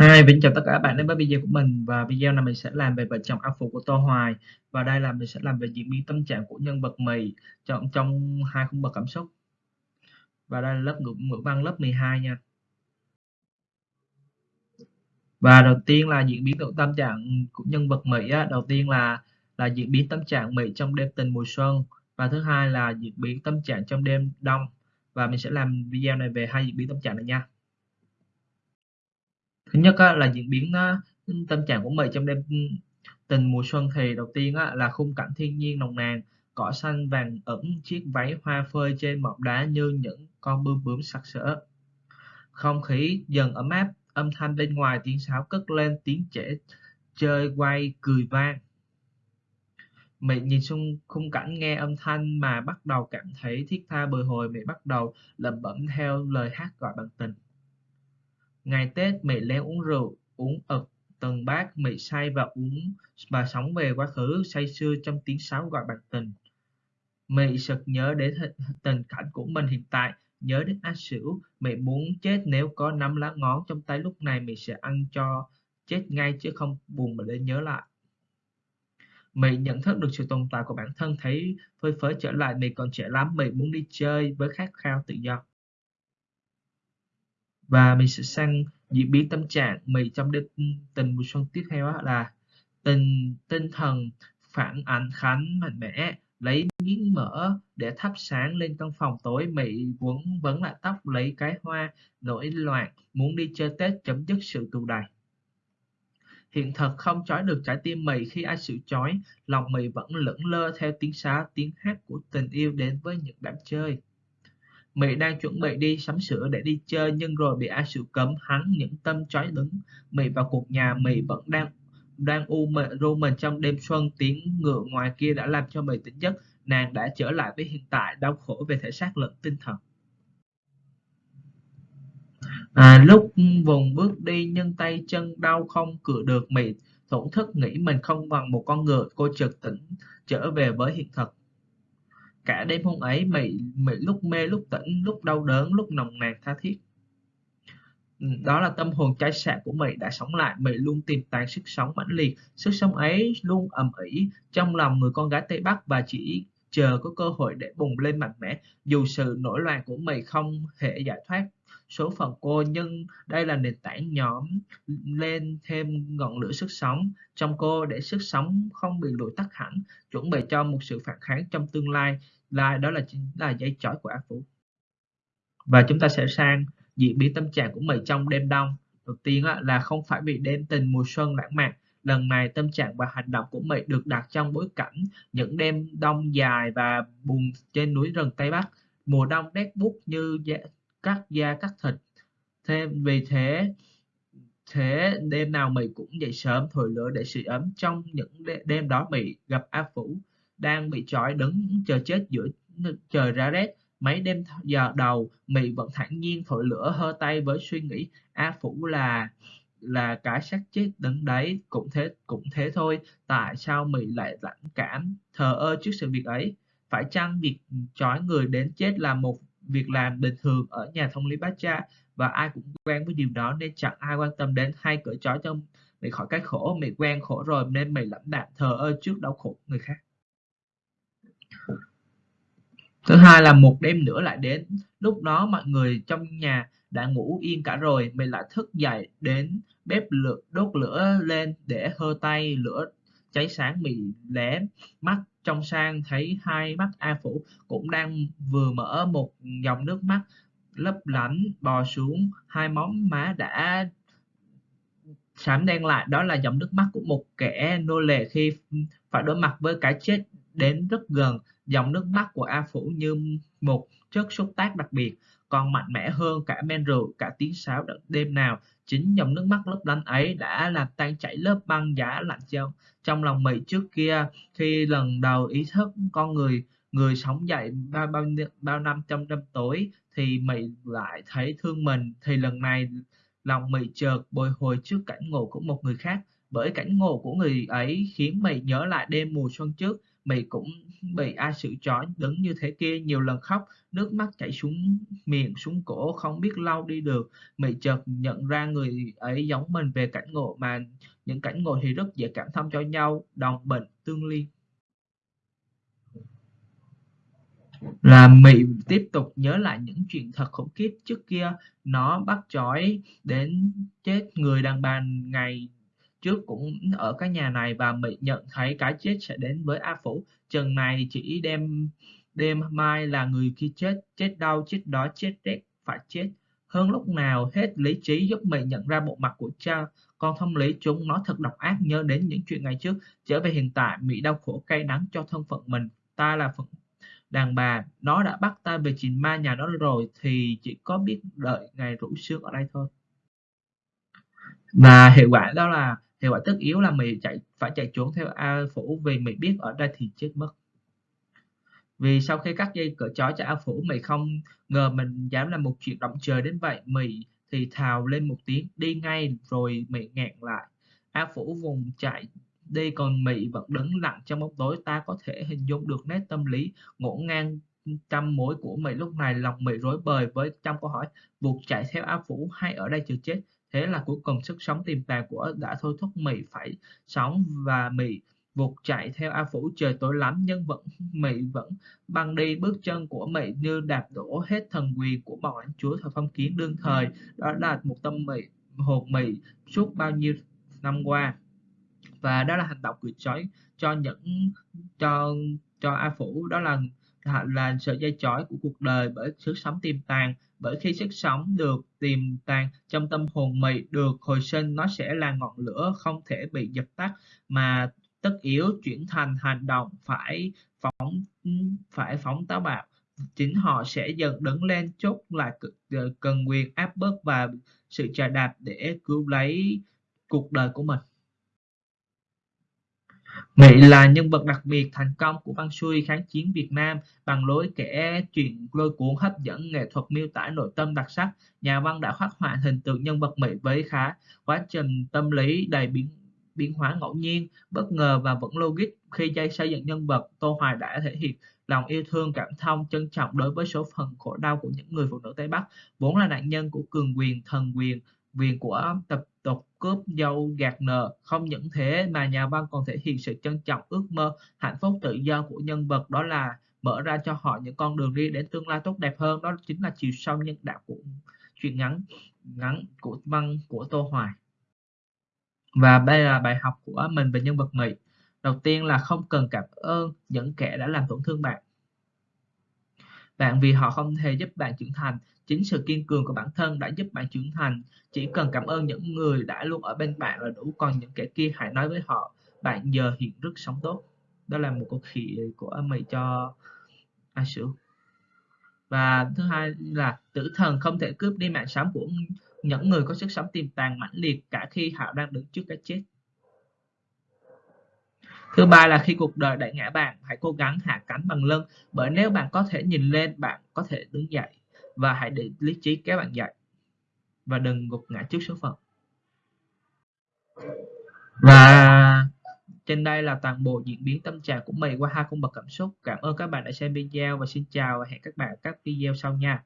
Hi, mình chào tất cả các bạn đến với video của mình. Và video này mình sẽ làm về vợ chồng A Phụ của Tô Hoài. Và đây là mình sẽ làm về diễn biến tâm trạng của nhân vật Mì trong trong hai khung bậc cảm xúc. Và đây là lớp ngữ, ngữ văn lớp 12 nha. Và đầu tiên là diễn biến tâm trạng của nhân vật Mỹ á. đầu tiên là là diễn biến tâm trạng Mỹ trong đêm tình mùa xuân. Và thứ hai là diễn biến tâm trạng trong đêm đông. Và mình sẽ làm video này về hai diễn biến tâm trạng này nha thứ nhất á, là diễn biến á, tâm trạng của mình trong đêm ừ, tình mùa xuân thì đầu tiên á, là khung cảnh thiên nhiên nồng nàn cỏ xanh vàng ẩn chiếc váy hoa phơi trên mỏm đá như những con bướm bướm sặc sỡ. Không khí dần ấm áp âm thanh bên ngoài tiếng sáo cất lên tiếng trẻ chơi quay cười vang. Mẹ nhìn xung khung cảnh nghe âm thanh mà bắt đầu cảm thấy thiết tha bồi hồi mẹ bắt đầu lẩm bẩm theo lời hát gọi bằng tình. Ngày Tết mẹ lén uống rượu, uống ực từng bát, mẹ say và uống và sống về quá khứ say sưa trong tiếng sáo gọi bạc tình. Mẹ sực nhớ đến tình cảnh của mình hiện tại, nhớ đến A Sửu, mẹ muốn chết nếu có năm lá ngón trong tay lúc này mẹ sẽ ăn cho chết ngay chứ không buồn mà để nhớ lại. Mẹ nhận thức được sự tồn tại của bản thân thấy phơi phới trở lại mẹ còn trẻ lắm, mẹ muốn đi chơi với khát khao tự do và mình sẽ sang diễn biến tâm trạng. Mình trong đêm tình mùa xuân tiếp theo là tình, tinh thần phản ảnh khánh mạnh mẽ, lấy miếng mỡ để thắp sáng lên căn phòng tối. Mị quấn vấn lại tóc, lấy cái hoa nổi loạn, muốn đi chơi tết chấm dứt sự tù đầy. Hiện thật không trói được trái tim mị khi ai sự trói. Lòng mị vẫn lững lơ theo tiếng sáo tiếng hát của tình yêu đến với những đám chơi. Mỹ đang chuẩn bị đi sắm sửa để đi chơi nhưng rồi bị ai Sự cấm hắn những tâm trói đứng. Mỹ vào cuộc nhà Mỹ vẫn đang đang u mệt ru mình trong đêm xuân tiếng ngựa ngoài kia đã làm cho Mỹ tỉnh giấc. Nàng đã trở lại với hiện tại đau khổ về thể xác lẫn tinh thần. À, lúc vùng bước đi nhưng tay chân đau không cựa được Mỹ thổn thức nghĩ mình không bằng một con ngựa cô chợt tỉnh trở về với hiện thực cả đêm hôm ấy mị mị lúc mê, lúc tỉnh, lúc đau đớn, lúc nồng nàn, tha thiết. Ừ, đó là tâm hồn cháy sạn của mị đã sống lại. Mị luôn tìm tàng sức sống mãnh liệt. Sức sống ấy luôn ầm ĩ trong lòng người con gái tây bắc và chỉ chờ có cơ hội để bùng lên mạnh mẽ. Dù sự nổi loạn của mị không thể giải thoát số phận cô, nhưng đây là nền tảng nhóm lên thêm ngọn lửa sức sống trong cô để sức sống không bị lụi tắt hẳn. Chuẩn bị cho một sự phản kháng trong tương lai là đó là chính, là dây chói của ác phủ. Và chúng ta sẽ sang diễn biến tâm trạng của mình trong đêm đông. Đầu tiên là không phải bị đêm tình mùa xuân lãng mạn, lần này tâm trạng và hành động của mình được đặt trong bối cảnh những đêm đông dài và buồn trên núi rừng tây bắc. Mùa đông rét bút như cắt da cắt thịt. Thêm vì thế thế đêm nào mị cũng dậy sớm, thổi lửa để sưởi ấm. Trong những đêm đó mị gặp A Phủ đang bị trói đứng chờ chết giữa trời ra rét. Mấy đêm giờ đầu, mị vẫn thản nhiên thổi lửa hơ tay với suy nghĩ, A Phủ là là cái xác chết đứng đấy, cũng thế cũng thế thôi, tại sao mị lại lãnh cảm thờ ơ trước sự việc ấy? Phải chăng việc trói người đến chết là một việc làm bình thường ở nhà thông lý bát cha và ai cũng quen với điều đó nên chẳng ai quan tâm đến hay cởi trói cho mị khỏi cái khổ? Mị quen khổ rồi nên mị lãnh đạm thờ ơ trước đau khổ người khác thứ hai là một đêm nữa lại đến. Lúc đó mọi người trong nhà đã ngủ yên cả rồi. Mình lại thức dậy đến bếp lửa, đốt lửa lên để hơ tay, lửa cháy sáng mì lé mắt. Trong sang thấy hai mắt A Phủ cũng đang vừa mở một dòng nước mắt, lấp lánh, bò xuống. Hai móng má đã sám đen lại. Đó là dòng nước mắt của một kẻ nô lệ khi phải đối mặt với cái chết đến rất gần, dòng nước mắt của A Phủ như một chất xúc tác đặc biệt, còn mạnh mẽ hơn cả men rượu, cả tiếng sáo đêm nào. Chính dòng nước mắt lấp lánh ấy đã làm tan chảy lớp băng giá lạnh trong trong lòng mỹ trước kia, khi lần đầu ý thức con người người sống dậy bao bao bao năm trong đêm tối thì mỹ lại thấy thương mình. Thì lần này, lòng mỹ chợt bồi hồi trước cảnh ngộ của một người khác. Bởi cảnh ngộ của người ấy khiến mỹ nhớ lại đêm mùa xuân trước Mị cũng bị ai sự trói đứng như thế kia nhiều lần khóc, nước mắt chảy xuống miệng xuống cổ không biết lau đi được. Mị chợt nhận ra người ấy giống mình về cảnh ngộ mà những cảnh ngộ thì rất dễ cảm thông cho nhau, đồng bệnh tương liên. là Mị tiếp tục nhớ lại những chuyện thật khủng khiếp trước kia nó bắt chói đến chết người đàn bà ngày trước cũng ở cái nhà này và Mị nhận thấy cái chết sẽ đến với A Phủ. Chừng này chỉ đêm đêm mai là người kia chết chết đau, chết đói, chết rét, phải chết. Hơn lúc nào hết lý trí giúp Mị nhận ra bộ mặt của cha, con thông lý chúng nó thật độc ác nhớ đến những chuyện ngày trước. Trở về hiện tại Mị đau khổ cay đắng cho thân phận mình. Ta là phận đàn bà, nó đã bắt ta về chìm ma nhà nó rồi, thì chỉ có biết đợi ngày rủ sương ở đây thôi. Và hiệu quả đó là hiệu quả tất yếu là mày chạy, phải chạy trốn theo A Phủ vì mày biết ở đây thì chết mất. Vì sau khi cắt dây cỡ chó cho A Phủ, mày không ngờ mình dám làm một chuyện động trời đến vậy. Mày thì thào lên một tiếng, đi ngay rồi mày ngẹn lại. A Phủ vùng chạy đi, còn mị vẫn đứng lặng trong bóng tối. Ta có thể hình dung được nét tâm lý ngổn ngang trăm mối của mị lúc này lòng mị rối bời với trăm câu hỏi, buộc chạy theo a phủ hay ở đây chờ chết? Thế là cuối cùng sức sống tiềm tàng của đã thôi thúc Mỹ phải sống và Mỹ vụt chạy theo A Phủ. Trời tối lắm, nhưng vẫn, Mỹ vẫn băng đi. Bước chân của Mỹ như đạp đổ hết thần quyền của bọn lãnh chúa thời phong kiến đương thời. Đó là một tâm Mỹ, hồn Mỹ suốt bao nhiêu năm qua. Và đó là hành động cười chói cho những, cho cho A Phủ. Đó là là sợi dây chói của cuộc đời bởi sức sống tiềm tàng bởi khi sức sống được tiềm tàng trong tâm hồn mị, được hồi sinh, nó sẽ là ngọn lửa không thể bị dập tắt, mà tất yếu chuyển thành hành động phải phóng phải phóng táo bạo. Chính họ sẽ dần đứng lên chốt lại ờ, cần quyền áp bức và sự trà đạp để cứu lấy cuộc đời của mình. Mỹ là nhân vật đặc biệt thành công của văn xuôi kháng chiến Việt Nam bằng lối kể chuyện lôi cuốn hấp dẫn, nghệ thuật miêu tả nội tâm đặc sắc. Nhà văn đã khắc họa hình tượng nhân vật Mỹ với khá quá trình tâm lý đầy biến biến hóa ngẫu nhiên, bất ngờ và vẫn logic. Khi dây xây dựng nhân vật, Tô Hoài đã thể hiện lòng yêu thương, cảm thông, trân trọng đối với số phận khổ đau của những người phụ nữ Tây Bắc, vốn là nạn nhân của cường quyền, thần quyền, quyền của tập tục cướp dâu gạt nợ, không những thế mà nhà văn còn thể hiện sự trân trọng, ước mơ, hạnh phúc tự do của nhân vật, đó là mở ra cho họ những con đường đi đến tương lai tốt đẹp hơn. Đó chính là chiều sâu nhân đạo của chuyện ngắn ngắn của văn của tô hoài. Và đây là bài học của mình về nhân vật mỹ. Đầu tiên là không cần cảm ơn những kẻ đã làm tổn thương bạn bạn vì họ không thể giúp bạn trưởng thành, chính sự kiên cường của bản thân đã giúp bạn trưởng thành. Chỉ cần cảm ơn những người đã luôn ở bên bạn là đủ, còn những kẻ kia hãy nói với họ, bạn giờ hiện rất sống tốt. Đó là một câu khỉ của mày cho A Sử và thứ hai là, tử thần không thể cướp đi mạng sống của những người có sức sống tiềm tàng mãnh liệt cả khi họ đang đứng trước cái chết. Thứ ba là khi cuộc đời đẩy ngã bạn, hãy cố gắng hạ cánh bằng lưng, bởi nếu bạn có thể nhìn lên, bạn có thể đứng dậy và hãy để lý trí kéo bạn dậy và đừng gục ngã trước số phận. Và trên đây là toàn bộ diễn biến tâm trạng của mình qua hai cung bậc cảm xúc. Cảm ơn các bạn đã xem video và xin chào và hẹn các bạn ở các video sau nha.